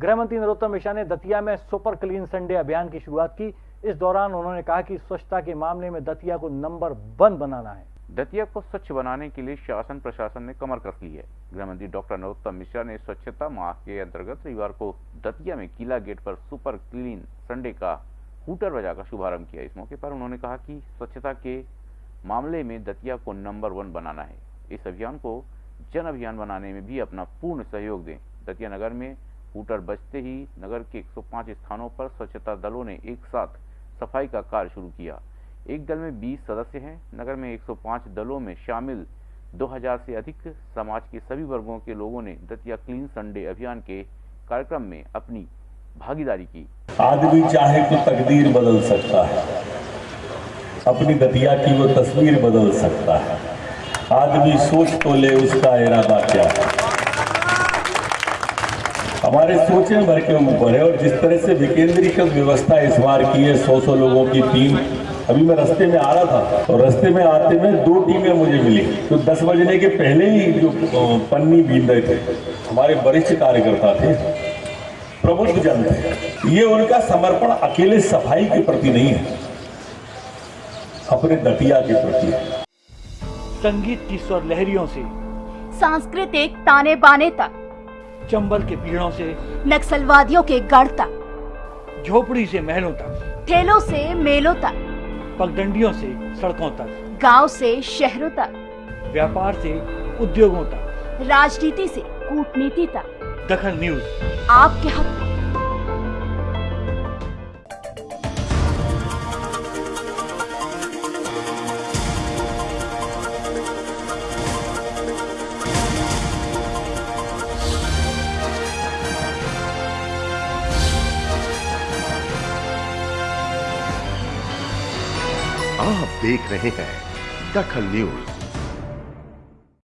गृह मंत्री नरोत्तम मिश्रा ने दतिया में सुपर क्लीन संडे अभियान की शुरुआत की। इस दौरान उन्होंने कहा कि स्वच्छता के मामले में दतिया को नंबर वन बनाना है। दतिया को स्वच्छ बनाने के लिए शासन प्रशासन ने कमर कस ली है। गृह मंत्री डॉक्टर नरोत्तम मिश्रा ने स्वच्छता माह के अंतर्गत रविवार को दतिया में किला गेट पर सुपर क्लीन संडे का हूटर बजाकर शुभारंभ किया। इस मौके पर उन्होंने कहा कि स्वच्छता के मामले में दतिया को नंबर वन बनाना है। इस अभियान को जन अभियान बनाने में भी अपना पूर्ण सहयोग दें। दतिया नगर में हूटर बजते ही नगर के 105 स्थानों पर स्वच्छता दलों ने एक साथ सफ़ाई का कार्य शुरू किया। एक दल में 20 सदस्य हैं। नगर में 105 दलों में शामिल 2000 से अधिक समाज के सभी वर्गों के लोगों ने दतिया क्लीन संडे अभियान के कार्यक्रम में अपनी भागीदारी की। आदमी चाहे तो तकदीर बदल सकता है। अपनी दतिया की वो तस्वीर बदल सकता है। आदमी सोच तो ले उसका इरादा क्या है। हमारे सोचे भर के ऊपर है और जिस तरह से विकेंद्रीकृत व्यवस्था इस बार की है सौ सौ लोगों की टीम। अभी मैं रास्ते में आ रहा था और रास्ते में आते में दो टीमें मुझे मिली। तो दस बजने के पहले ही जो पन्नी बीन रहे थे हमारे वरिष्ठ कार्यकर्ता थे प्रबुद्ध जन थे। ये उनका समर्पण अकेले सफ़ाई के प्रति नहीं है अपने दतिया के प्रति। संगीत की स्वर लहरियों से। सांस्कृतिक ताने बाने तक। चंबल के पीड़ों से नक्सलवादियों के गढ़ तक झोपड़ी से महलों तक ठेलों से मेलों तक पगडंडियों से सड़कों तक गाँव से शहरों तक व्यापार से उद्योगों तक। राजनीति से कूटनीति तक। दखन न्यूज़। आपके हक आप देख रहे हैं दखल न्यूज़।